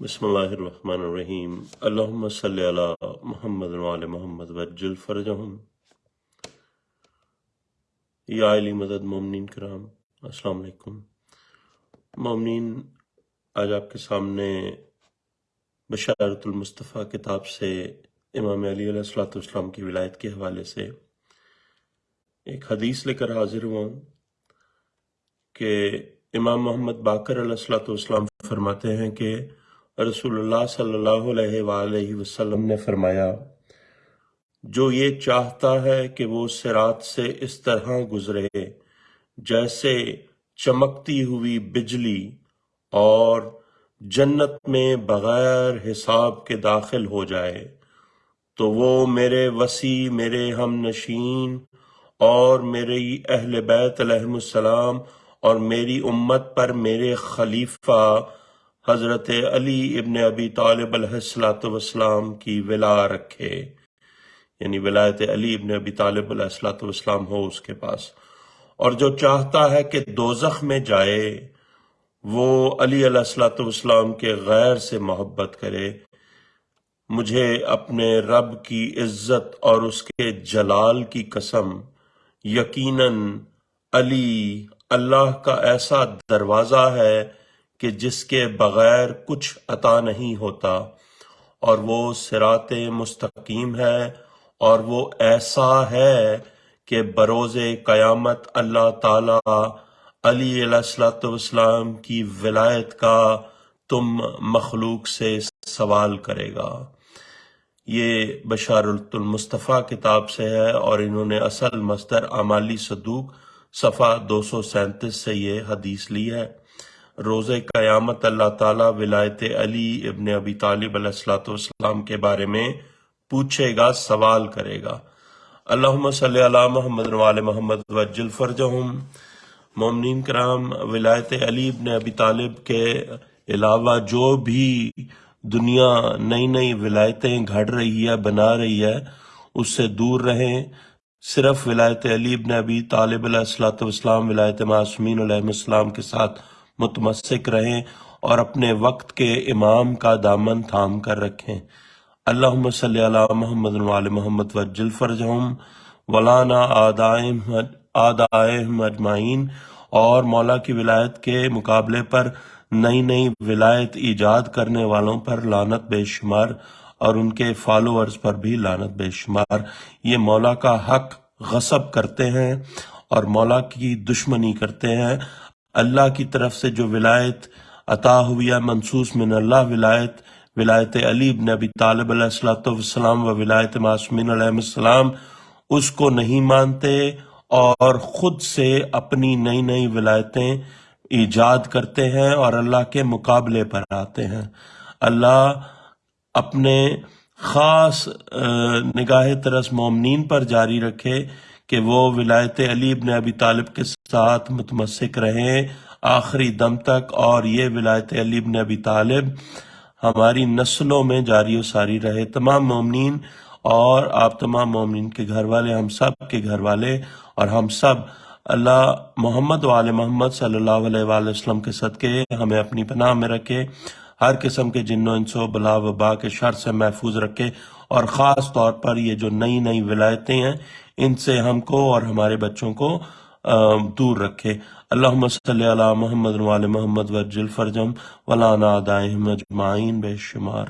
بسم اللہ الرحمن الرحیم۔ اللہم صلی علی محمد وعلی محمد وجل فرجہم۔ یا علی مدد مومنین کرام، السلام علیکم۔ مومنین، آج آپ کے سامنے بشارت المصطفیٰ کتاب سے امام علی علیہ السلام کی ولایت کے حوالے سے ایک حدیث لے کر حاضر ہوا ہوں کہ امام محمد باقر علیہ السلام فرماتے ہیں کہ رسول اللہ صلی اللہ علیہ وآلہ وسلم نے فرمایا، جو یہ چاہتا ہے کہ وہ سرات سے اس طرح گزرے، جیسے چمکتی ہوئی بجلی اور جنت میں بغیر حساب کے داخل ہو جائے، تو وہ میرے وسیع، میرے ہم نشین اور میرے اہل بیت علیہ السلام اور میری امت پر میرے خلیفہ حضرت علی ابن ابی طالب علیہ السلام کی ولا رکھے۔ یعنی ولایت علی ابن ابی طالب علیہ السلام ہو اس کے پاس۔ اور جو چاہتا ہے کہ دوزخ میں جائے، وہ علی علیہ السلام کے غیر سے محبت کرے۔ مجھے اپنے رب کی عزت اور اس کے جلال کی قسم، یقیناً علی اللہ کا ایسا دروازہ ہے کہ جس کے بغیر کچھ عطا نہیں ہوتا، اور وہ سرات مستقیم ہے، اور وہ ایسا ہے کہ بروز قیامت اللہ تعالی علی علیہ السلام کی ولایت کا تم مخلوق سے سوال کرے گا۔ یہ بشار المصطفیٰ کتاب سے ہے، اور انہوں نے اصل مصدر عمالی صدوق صفحہ دو سو سینتیس سے یہ حدیث لی ہے۔ روز قیامت اللہ تعالیٰ ولایت علی ابن ابی طالب علیہ السلام کے بارے میں پوچھے گا، سوال کرے گا۔ اللہم صلی اللہ محمد وال محمد وجل فرجہم۔ مومنین کرام، ولایت علی ابن ابی طالب کے علاوہ جو بھی دنیا نئی نئی ولایتیں گھڑ رہی ہے، بنا رہی ہے، اس سے دور رہیں۔ صرف ولایت علی ابن ابی طالب علیہ السلام ولایت معصومین علیہ السلام کے ساتھ متمسک رہیں اور اپنے وقت کے امام کا دامن تھام کر رکھیں۔ اللہم صلی اللہ محمد وعلی محمد وجل فرجہم۔ ولانا آدائہم اجمعین۔ اور مولا کی ولایت کے مقابلے پر نئی نئی ولایت ایجاد کرنے والوں پر لانت بے شمار اور ان کے فالوورز پر بھی لانت بے شمار۔ یہ مولا کا حق غصب کرتے ہیں اور مولا کی دشمنی کرتے ہیں۔ اللہ کی طرف سے جو ولایت عطا ہوئی ہے منصوص من اللہ ولایت ولایت علی بن ابی طالب علیہ السلام و ولایت معصومین علیہ السلام اس کو نہیں مانتے اور خود سے اپنی نئی نئی ولایتیں ایجاد کرتے ہیں اور اللہ کے مقابلے پر آتے ہیں۔ اللہ اپنے خاص نگاہ ترس مومنین پر جاری رکھے کہ وہ ولایت علی ابن ابی طالب کے ساتھ متمسک رہیں۔ آخری دم تک اور یہ ولایت علی ابن ابی طالب ہماری نسلوں میں جاری و ساری رہے۔ تمام مومنین اور آپ تمام مومنین کے گھر والے، ہم سب کے گھر والے اور ہم سب۔ اللہ محمد وآل محمد صلی اللہ علیہ وآلہ وسلم کے صدقے ہمیں اپنی پناہ میں رکھے۔ ہر قسم کے جن و انسو بلا وبا کے شر سے محفوظ رکھے۔ اور خاص طور پر یہ جو نئی نئی ولایتیں ہیں ان سے ہم کو اور ہمارے بچوں کو دور رکھے۔ اللہم صلی اللہ محمد وال محمد وجل فرجم ولانا دائم اجمعین، بے شمار۔